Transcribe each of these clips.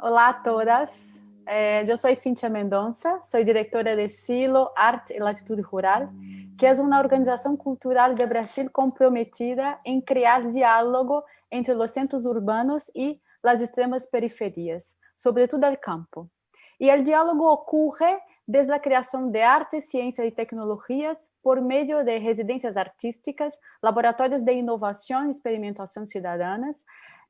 Olá a todas, eh, eu sou Cíntia Mendonça, sou diretora de Silo Arte e Latitude Rural, que é uma organização cultural de Brasil comprometida em criar diálogo entre os centros urbanos e as extremas periferias, sobretudo o campo. E o diálogo ocorre desde a criação de arte, ciência e tecnologias por meio de residências artísticas, laboratórios de inovação e experimentação cidadãs,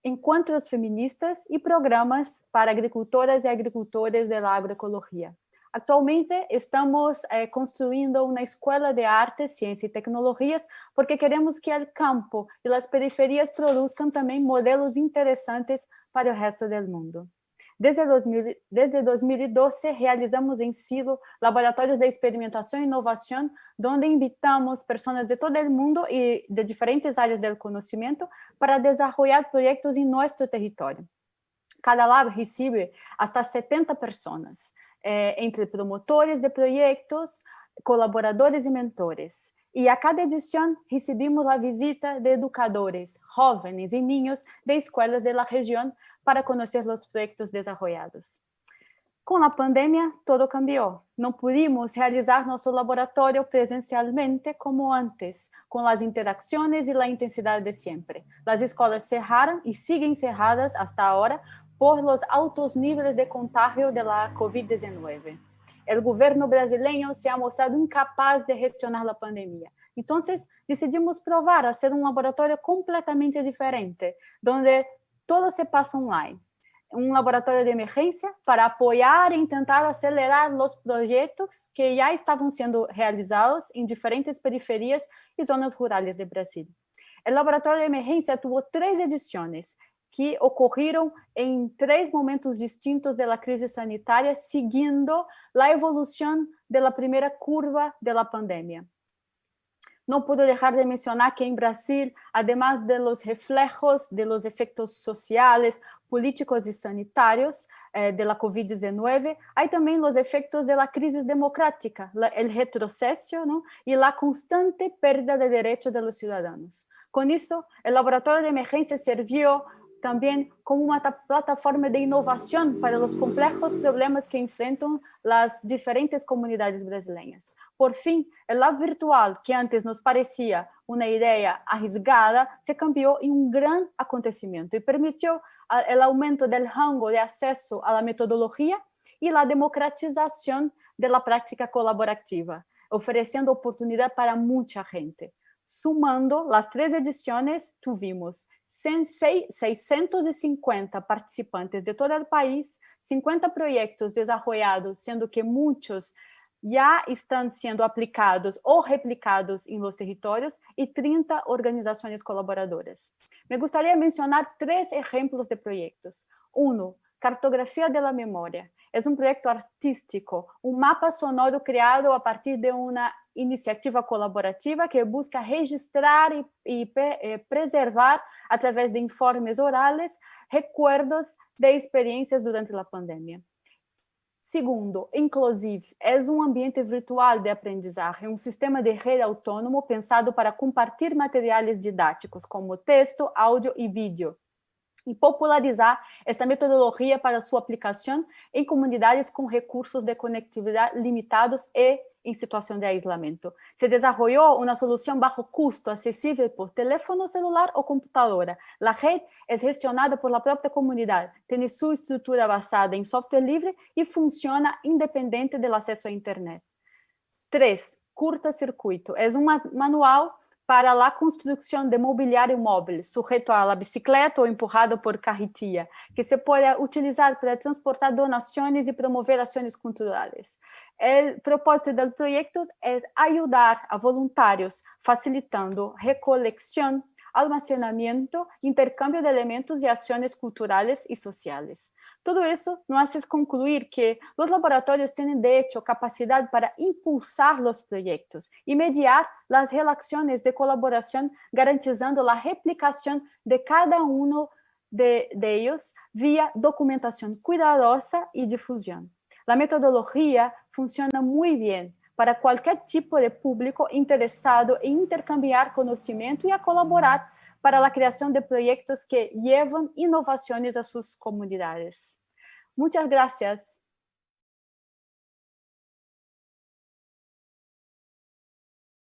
encontros feministas e programas para agricultoras e agricultores da agroecologia. Atualmente estamos eh, construindo uma escola de arte, ciência e tecnologias porque queremos que o campo e as periferias produzam também modelos interessantes para o resto do mundo. Desde, 2000, desde 2012, realizamos em Silo laboratórios de experimentação e inovação, onde invitamos pessoas de todo o mundo e de diferentes áreas do conhecimento para desenvolver projetos em nosso território. Cada lab recebe hasta 70 pessoas, eh, entre promotores de projetos, colaboradores e mentores. E a cada edição recebemos a visita de educadores, jovens e ninhos de escolas da região para conhecer os projetos desenvolvidos. Com a pandemia, todo cambiou. Não pudimos realizar nosso laboratório presencialmente como antes, com as interações e a intensidade de sempre. As escolas cerraram e seguem cerradas até agora por los altos níveis de contágio da COVID-19. O governo brasileiro se ha mostrado incapaz de gestionar a pandemia. Então, decidimos provar a ser um laboratório completamente diferente, onde todo se passa online. Um laboratório de emergência para apoiar e tentar acelerar os projetos que já estavam sendo realizados em diferentes periferias e zonas rurais do Brasil. O laboratório de emergência teve três edições que ocorreram em três momentos distintos da crise sanitária, seguindo a evolução da primeira curva da pandemia. Não puedo deixar de mencionar que em Brasil, además de los reflejos de los efectos sociales, políticos y sanitarios eh, de la COVID-19, hay también los efectos de la democrática, retroceso ¿no? y la constante pérdida de derechos de los ciudadanos. Con eso, el laboratorio de emergencia sirvió também como uma plataforma de inovação para os complexos problemas que enfrentam as diferentes comunidades brasileiras. Por fim, o lab virtual, que antes nos parecia uma ideia arriscada, se cambiou em um grande acontecimento e permitiu o aumento do rango de acesso à metodologia e a democratização da prática colaborativa, oferecendo oportunidade para muita gente. Sumando as três edições, tuvimos 650 participantes de todo o país, 50 projetos desenvolvidos, sendo que muitos já estão sendo aplicados ou replicados em los territórios e 30 organizações colaboradoras. Me gostaria de mencionar três exemplos de projetos. Um, Cartografia da Memória. É um projeto artístico, um mapa sonoro criado a partir de uma iniciativa colaborativa que busca registrar e, eh, preservar, através de informes orais, recuerdos de experiências durante a pandemia. Segundo, Inclusive é um ambiente virtual de aprendizagem, um sistema de rede autônomo pensado para compartilhar materiais didáticos, como texto, áudio e vídeo, e popularizar esta metodologia para sua aplicação em comunidades com recursos de conectividade limitados e em situação de isolamento. Se desenvolveu uma solução baixo custo, acessível por telefone celular ou computadora. A rede é gestionada por la própria comunidade, tem sua estrutura basada em software livre e funciona independente do acesso à internet. 3. Curta-circuito. É um manual para a construção de mobiliário móvel, sujeito à bicicleta ou empurrado por carretia, que se pode utilizar para transportar donações e promover ações culturais. O propósito do projeto é ajudar a voluntários, facilitando recolecção, almacenamento, intercâmbio de elementos e ações culturais e sociais. Tudo isso nos hace concluir que os laboratórios têm, de hecho, capacidade para impulsar os projetos e mediar as relações de colaboração, garantizando a replicação de cada um de, de ellos via documentação cuidadosa e difusão. A metodologia funciona muito bem para qualquer tipo de público interessado em intercambiar conhecimento e a colaborar para a criação de projetos que levam inovações a suas comunidades. Muchas gracias.